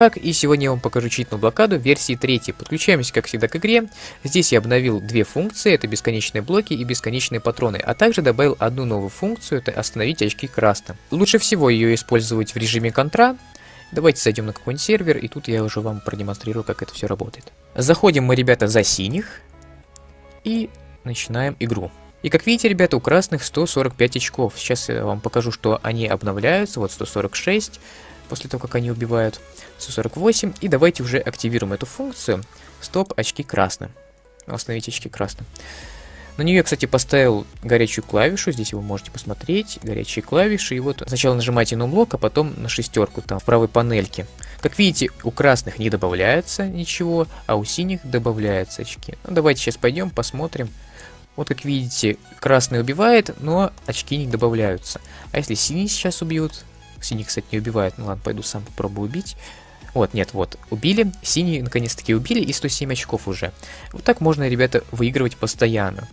Так, и сегодня я вам покажу читную блокаду версии 3. Подключаемся, как всегда, к игре. Здесь я обновил две функции, это бесконечные блоки и бесконечные патроны, а также добавил одну новую функцию, это остановить очки красным. Лучше всего ее использовать в режиме контра. Давайте зайдем на какой-нибудь сервер, и тут я уже вам продемонстрирую, как это все работает. Заходим мы, ребята, за синих, и начинаем игру. И как видите, ребята, у красных 145 очков. Сейчас я вам покажу, что они обновляются. Вот 146 после того, как они убивают. 148. И давайте уже активируем эту функцию. Стоп, очки красным. Остановить очки красным. На нее я, кстати, поставил горячую клавишу, здесь вы можете посмотреть, горячие клавиши, и вот сначала нажимаете на блок, а потом на шестерку там в правой панельке. Как видите, у красных не добавляется ничего, а у синих добавляются очки. Ну, давайте сейчас пойдем, посмотрим. Вот как видите, красный убивает, но очки не добавляются. А если синий сейчас убьют, синий, кстати, не убивает, ну ладно, пойду сам попробую убить. Вот, нет, вот, убили, синий наконец-таки убили, и 107 очков уже. Вот так можно, ребята, выигрывать постоянно.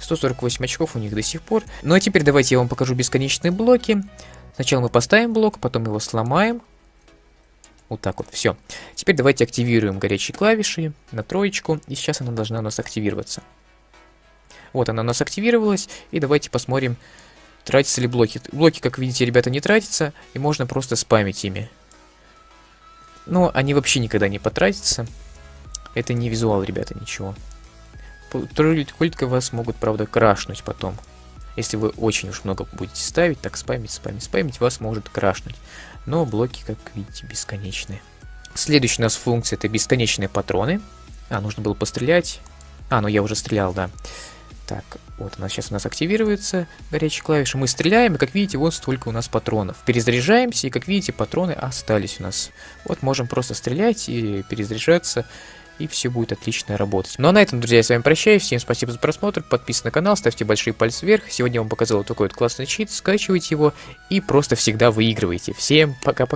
148 очков у них до сих пор. Ну а теперь давайте я вам покажу бесконечные блоки. Сначала мы поставим блок, потом его сломаем. Вот так вот, все. Теперь давайте активируем горячие клавиши на троечку, и сейчас она должна у нас активироваться. Вот она у нас активировалась, и давайте посмотрим, тратятся ли блоки. Блоки, как видите, ребята, не тратятся, и можно просто спамить ими. Но они вообще никогда не потратятся. Это не визуал, ребята, ничего. Только вас могут, правда, крашнуть потом. Если вы очень уж много будете ставить, так спамить, спамить, спамить, вас может крашнуть. Но блоки, как видите, бесконечные. Следующая у нас функция это бесконечные патроны. А, нужно было пострелять. А, ну я уже стрелял, да. Так, вот она сейчас у нас активируется, горячая клавиша. Мы стреляем, и как видите, вот столько у нас патронов. Перезаряжаемся, и как видите, патроны остались у нас. Вот можем просто стрелять и перезаряжаться, и все будет отлично работать. Ну а на этом, друзья, я с вами прощаюсь. Всем спасибо за просмотр, подписывайтесь на канал, ставьте большие пальцы вверх. Сегодня я вам показал вот такой вот классный чит, скачивайте его и просто всегда выигрывайте. Всем пока-пока.